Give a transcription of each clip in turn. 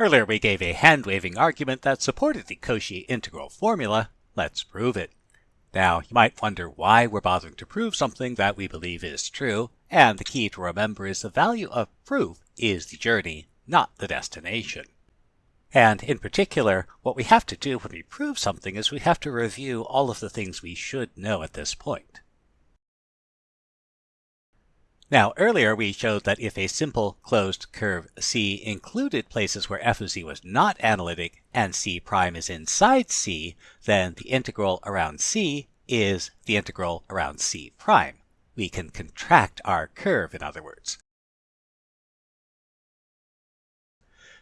Earlier we gave a hand-waving argument that supported the Cauchy integral formula. Let's prove it. Now, you might wonder why we're bothering to prove something that we believe is true, and the key to remember is the value of proof is the journey, not the destination. And in particular, what we have to do when we prove something is we have to review all of the things we should know at this point. Now, earlier we showed that if a simple closed curve C included places where f of z was not analytic and C prime is inside C, then the integral around C is the integral around C prime. We can contract our curve, in other words.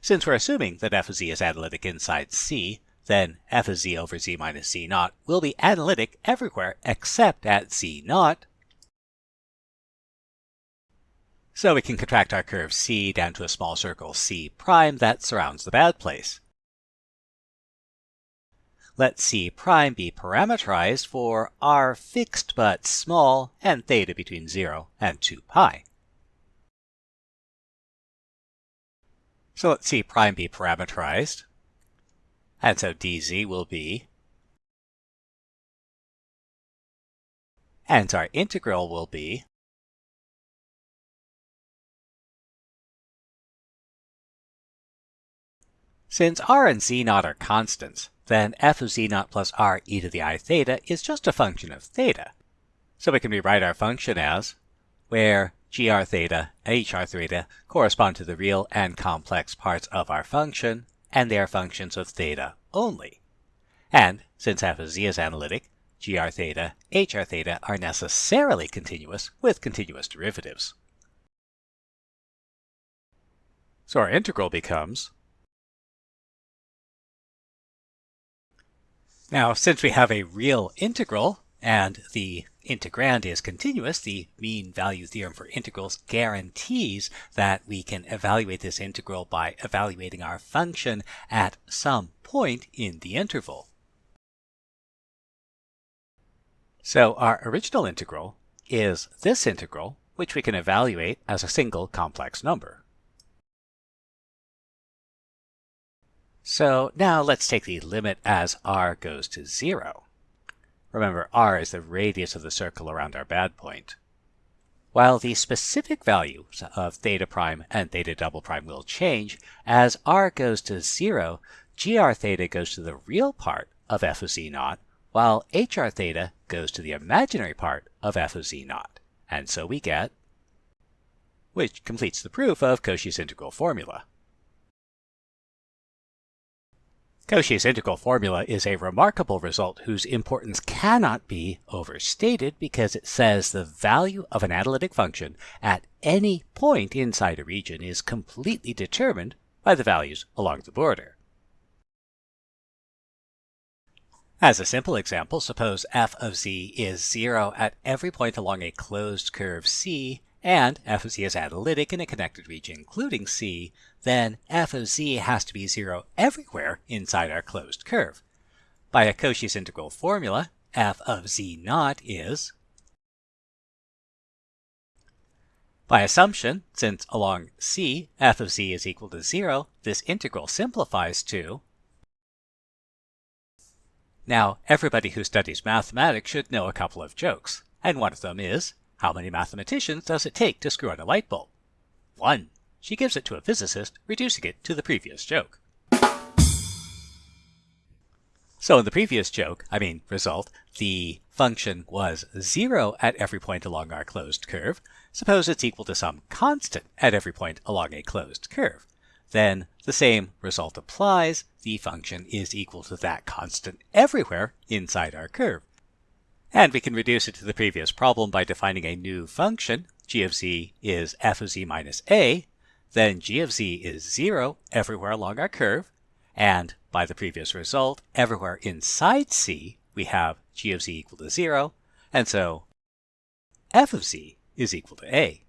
Since we're assuming that f of z is analytic inside C, then f of z over z minus z naught will be analytic everywhere except at z naught, so we can contract our curve C down to a small circle C prime that surrounds the bad place. Let C prime be parameterized for r fixed but small and theta between 0 and 2 pi. So let C prime be parameterized. And so dz will be, and our integral will be Since r and z naught are constants, then f of z naught plus r e to the i theta is just a function of theta. So we can rewrite our function as where gr theta and hr theta correspond to the real and complex parts of our function, and they are functions of theta only. And since f of z is analytic, gr theta, hr theta are necessarily continuous with continuous derivatives. So our integral becomes Now, since we have a real integral and the integrand is continuous, the mean value theorem for integrals guarantees that we can evaluate this integral by evaluating our function at some point in the interval. So our original integral is this integral, which we can evaluate as a single complex number. So now let's take the limit as r goes to 0. Remember, r is the radius of the circle around our bad point. While the specific values of theta prime and theta double prime will change, as r goes to 0, gr theta goes to the real part of f of z naught, while hr theta goes to the imaginary part of f of z naught. And so we get, which completes the proof of Cauchy's integral formula. Cauchy's integral formula is a remarkable result whose importance cannot be overstated because it says the value of an analytic function at any point inside a region is completely determined by the values along the border. As a simple example, suppose f of z is 0 at every point along a closed curve C and f of z is analytic in a connected region including C, then f of z has to be 0 everywhere inside our closed curve. By a Cauchy's integral formula, f of z naught is By assumption, since along C f of z is equal to 0, this integral simplifies to Now, everybody who studies mathematics should know a couple of jokes, and one of them is how many mathematicians does it take to screw on a light bulb? One. She gives it to a physicist, reducing it to the previous joke. So in the previous joke, I mean result, the function was 0 at every point along our closed curve. Suppose it's equal to some constant at every point along a closed curve. Then the same result applies. The function is equal to that constant everywhere inside our curve. And we can reduce it to the previous problem by defining a new function. g of z is f of z minus a. Then g of z is 0 everywhere along our curve. And by the previous result, everywhere inside c, we have g of z equal to 0. And so f of z is equal to a.